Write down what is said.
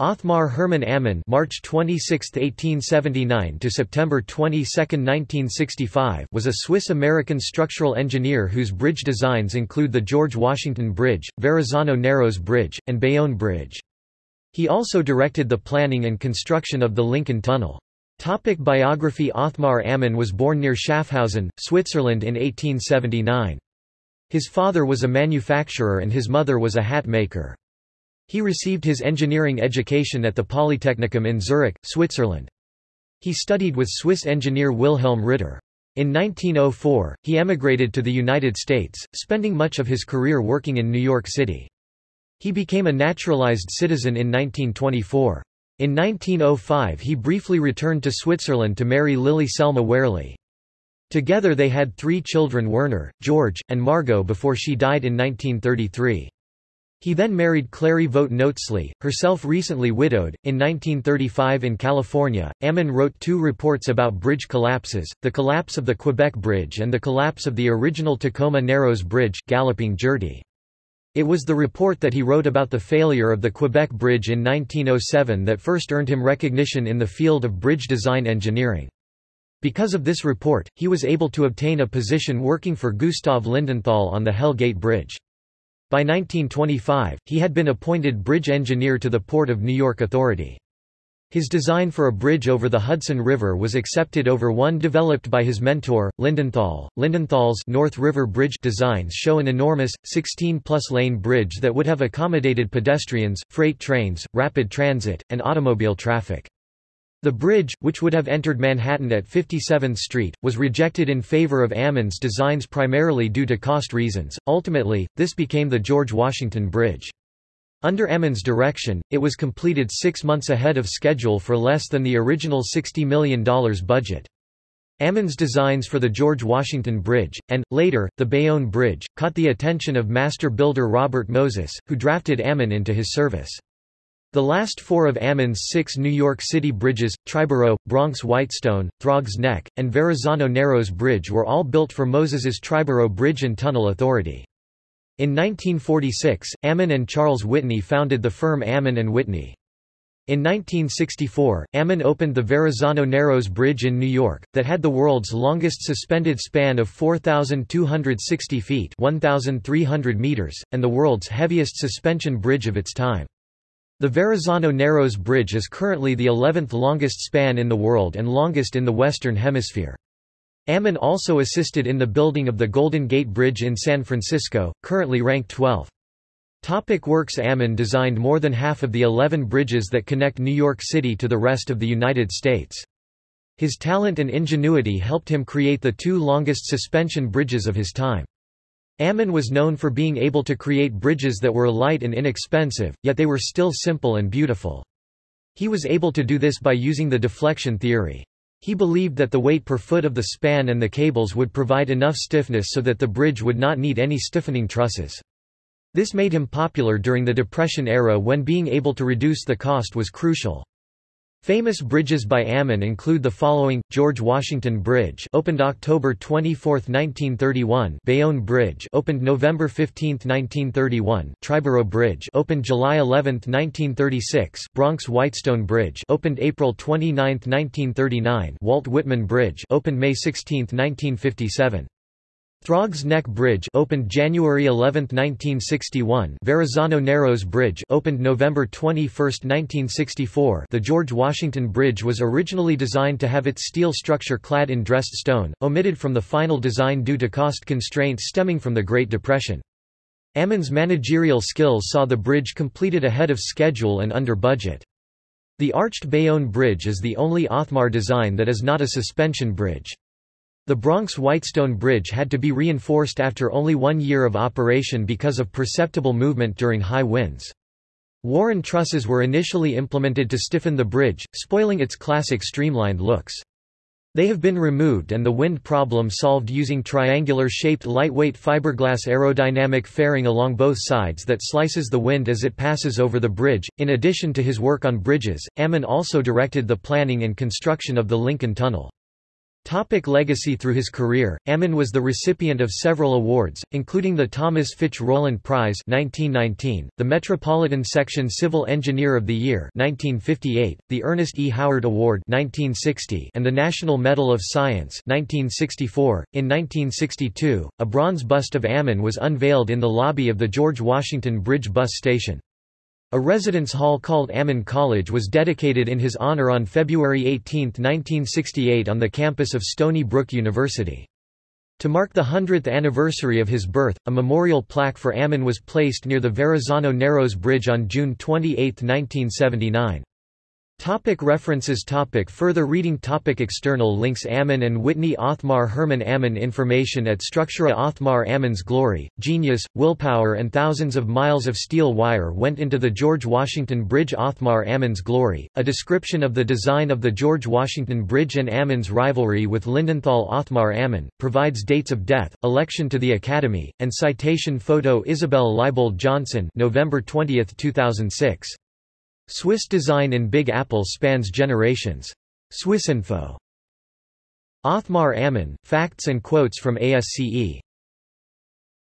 Othmar Hermann Ammann March 26, 1879 to September 22, 1965 was a Swiss-American structural engineer whose bridge designs include the George Washington Bridge, Verrazano-Narrows Bridge, and Bayonne Bridge. He also directed the planning and construction of the Lincoln Tunnel. Topic biography Othmar Ammann was born near Schaffhausen, Switzerland in 1879. His father was a manufacturer and his mother was a hat maker. He received his engineering education at the Polytechnicum in Zurich, Switzerland. He studied with Swiss engineer Wilhelm Ritter. In 1904, he emigrated to the United States, spending much of his career working in New York City. He became a naturalized citizen in 1924. In 1905 he briefly returned to Switzerland to marry Lily Selma Wehrli. Together they had three children Werner, George, and Margot before she died in 1933. He then married Clary Vogt Notzli, herself recently widowed. In 1935 in California, Ammann wrote two reports about bridge collapses, the collapse of the Quebec Bridge and the collapse of the original Tacoma Narrows Bridge, Galloping Gertie. It was the report that he wrote about the failure of the Quebec Bridge in 1907 that first earned him recognition in the field of bridge design engineering. Because of this report, he was able to obtain a position working for Gustav Lindenthal on the Hell Gate Bridge. By 1925, he had been appointed bridge engineer to the Port of New York Authority. His design for a bridge over the Hudson River was accepted over one developed by his mentor, Lindenthal. Lindenthal's North River Bridge designs show an enormous, 16-plus lane bridge that would have accommodated pedestrians, freight trains, rapid transit, and automobile traffic. The bridge, which would have entered Manhattan at 57th Street, was rejected in favor of Ammann's designs primarily due to cost reasons. Ultimately, this became the George Washington Bridge. Under Ammann's direction, it was completed six months ahead of schedule for less than the original $60 million budget. Ammann's designs for the George Washington Bridge, and, later, the Bayonne Bridge, caught the attention of master builder Robert Moses, who drafted Ammann into his service. The last four of Ammann's six New York City bridges, Triborough, Bronx Whitestone, Throgs Neck, and Verrazano Narrows Bridge were all built for Moses's Triborough Bridge and Tunnel Authority. In 1946, Ammann and Charles Whitney founded the firm Ammann and Whitney. In 1964, Ammann opened the Verrazano Narrows Bridge in New York, that had the world's longest suspended span of 4,260 feet 1,300 meters, and the world's heaviest suspension bridge of its time. The Verrazano Narrows Bridge is currently the 11th longest span in the world and longest in the Western Hemisphere. Ammann also assisted in the building of the Golden Gate Bridge in San Francisco, currently ranked 12th. Topic works Ammann designed more than half of the 11 bridges that connect New York City to the rest of the United States. His talent and ingenuity helped him create the two longest suspension bridges of his time. Ammann was known for being able to create bridges that were light and inexpensive, yet they were still simple and beautiful. He was able to do this by using the deflection theory. He believed that the weight per foot of the span and the cables would provide enough stiffness so that the bridge would not need any stiffening trusses. This made him popular during the Depression era when being able to reduce the cost was crucial. Famous bridges by Ammann include the following: George Washington Bridge, opened October 24, 1931; Bayonne Bridge, opened November 15, 1931; Triborough Bridge, opened July 11, 1936; Bronx Whitestone Bridge, opened April 29, 1939; Walt Whitman Bridge, opened May 16, 1957. Throgs Neck Bridge opened January 11, 1961 Verrazano Narrows Bridge opened November 21, 1964 The George Washington Bridge was originally designed to have its steel structure clad in dressed stone, omitted from the final design due to cost constraints stemming from the Great Depression. Ammann's managerial skills saw the bridge completed ahead of schedule and under budget. The arched Bayonne Bridge is the only Othmar design that is not a suspension bridge. The Bronx Whitestone Bridge had to be reinforced after only one year of operation because of perceptible movement during high winds. Warren trusses were initially implemented to stiffen the bridge, spoiling its classic streamlined looks. They have been removed and the wind problem solved using triangular-shaped lightweight fiberglass aerodynamic fairing along both sides that slices the wind as it passes over the bridge. In addition to his work on bridges, Ammann also directed the planning and construction of the Lincoln Tunnel. Topic legacy Through his career, Ammann was the recipient of several awards, including the Thomas Fitch Rowland Prize 1919, the Metropolitan Section Civil Engineer of the Year 1958, the Ernest E. Howard Award 1960, and the National Medal of Science 1964. In 1962, a bronze bust of Ammann was unveiled in the lobby of the George Washington Bridge bus station. A residence hall called Ammann College was dedicated in his honor on February 18, 1968 on the campus of Stony Brook University. To mark the 100th anniversary of his birth, a memorial plaque for Ammann was placed near the Verrazano Narrows Bridge on June 28, 1979. Topic references. Topic Further reading. Topic External links. Ammann and Whitney Othmar. Hermann Ammann Information at Structura Othmar Ammann's glory, genius, willpower and thousands of miles of steel wire went into the George Washington Bridge. Othmar Ammann's glory, a description of the design of the George Washington Bridge and Ammann's rivalry with Lindenthal Othmar Ammann, provides dates of death, election to the Academy, and citation photo Isabel Leibold Johnson November 20, 2006. Swiss design in Big Apple spans generations. Swissinfo. Othmar Ammann, Facts and Quotes from ASCE